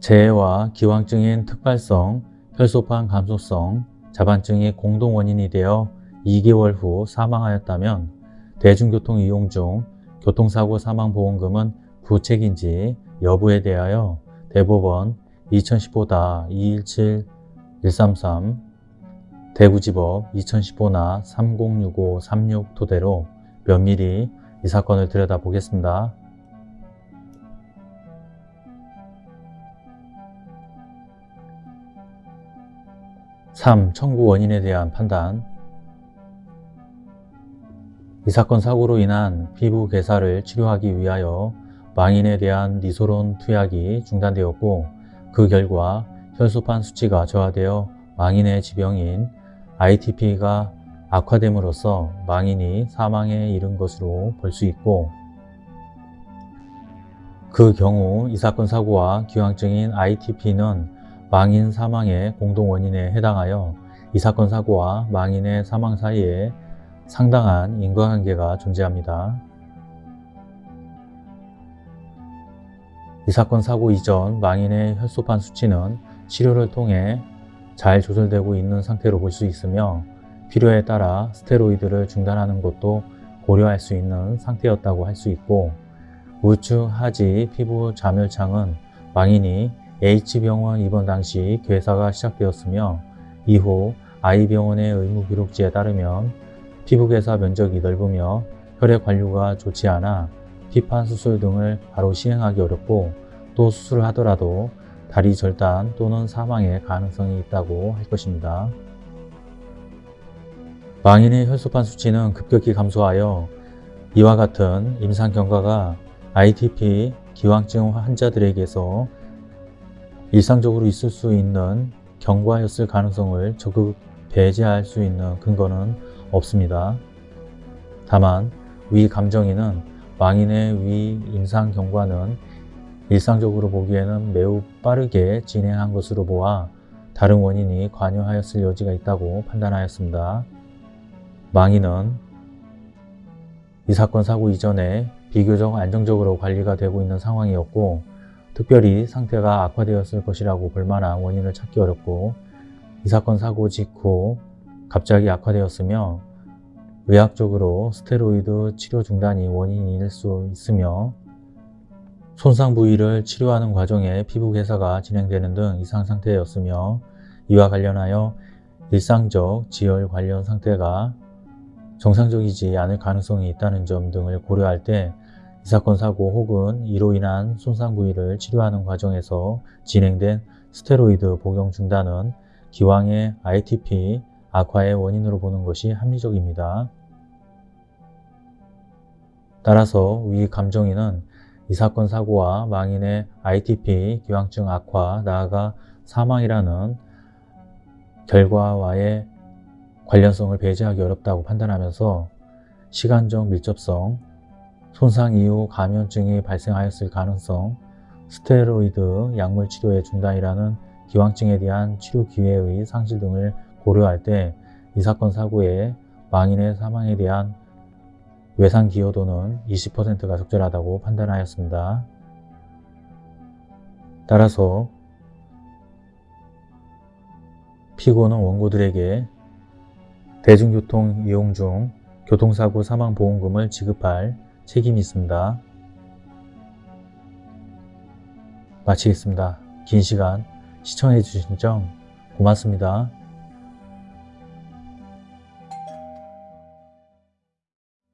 재해와 기왕증인 특발성, 혈소판 감소성, 자반증이 공동 원인이 되어 2개월 후 사망하였다면 대중교통 이용 중 교통사고 사망보험금은 부책인지 여부에 대하여 대법원 2015-217-133 대구지법 2015나 306536 토대로 면밀히 이 사건을 들여다보겠습니다. 3. 청구 원인에 대한 판단 이 사건 사고로 인한 피부 괴사를 치료하기 위하여 망인에 대한 니소론 투약이 중단되었고 그 결과 혈소판 수치가 저하되어 망인의 지병인 ITP가 악화됨으로써 망인이 사망에 이른 것으로 볼 수 있고 그 경우 이 사건 사고와 기왕증인 ITP는 망인 사망의 공동 원인에 해당하여 이 사건 사고와 망인의 사망 사이에 상당한 인과관계가 존재합니다. 이 사건 사고 이전 망인의 혈소판 수치는 치료를 통해 잘 조절되고 있는 상태로 볼 수 있으며 필요에 따라 스테로이드를 중단하는 것도 고려할 수 있는 상태였다고 할 수 있고 우측 하지 피부 자멸창은 망인이 H병원 입원 당시 괴사가 시작되었으며 이후 I병원의 의무 기록지에 따르면 피부괴사 면적이 넓으며 혈액 관류가 좋지 않아 피판 수술 등을 바로 시행하기 어렵고 또 수술을 하더라도 다리 절단 또는 사망의 가능성이 있다고 할 것입니다. 망인의 혈소판 수치는 급격히 감소하여 이와 같은 임상 경과가 ITP 기왕증 환자들에게서 일상적으로 있을 수 있는 경과였을 가능성을 적극 배제할 수 있는 근거는 없습니다. 다만 위 감정인은 망인의 위 임상 경과는 일상적으로 보기에는 매우 빠르게 진행한 것으로 보아 다른 원인이 관여하였을 여지가 있다고 판단하였습니다. 망인은 이 사건 사고 이전에 비교적 안정적으로 관리가 되고 있는 상황이었고 특별히 상태가 악화되었을 것이라고 볼 만한 원인을 찾기 어렵고 이 사건 사고 직후 갑자기 악화되었으며 의학적으로 스테로이드 치료 중단이 원인일 수 있으며 손상 부위를 치료하는 과정에 피부 괴사가 진행되는 등 이상 상태였으며 이와 관련하여 일상적 지혈 관련 상태가 정상적이지 않을 가능성이 있다는 점 등을 고려할 때이 사건 사고 혹은 이로 인한 손상 부위를 치료하는 과정에서 진행된 스테로이드 복용 중단은 기왕의 ITP 악화의 원인으로 보는 것이 합리적입니다. 따라서 위 감정인은 이 사건 사고와 망인의 ITP 기왕증 악화 나아가 사망이라는 결과와의 관련성을 배제하기 어렵다고 판단하면서 시간적 밀접성, 손상 이후 감염증이 발생하였을 가능성, 스테로이드 약물 치료의 중단이라는 기왕증에 대한 치료 기회의 상실 등을 고려할 때 이 사건 사고의 망인의 사망에 대한 외상 기여도는 20%가 적절하다고 판단하였습니다. 따라서 피고는 원고들에게 대중교통 이용 중 교통사고 사망보험금을 지급할 책임이 있습니다. 마치겠습니다. 긴 시간 시청해 주신 점 고맙습니다.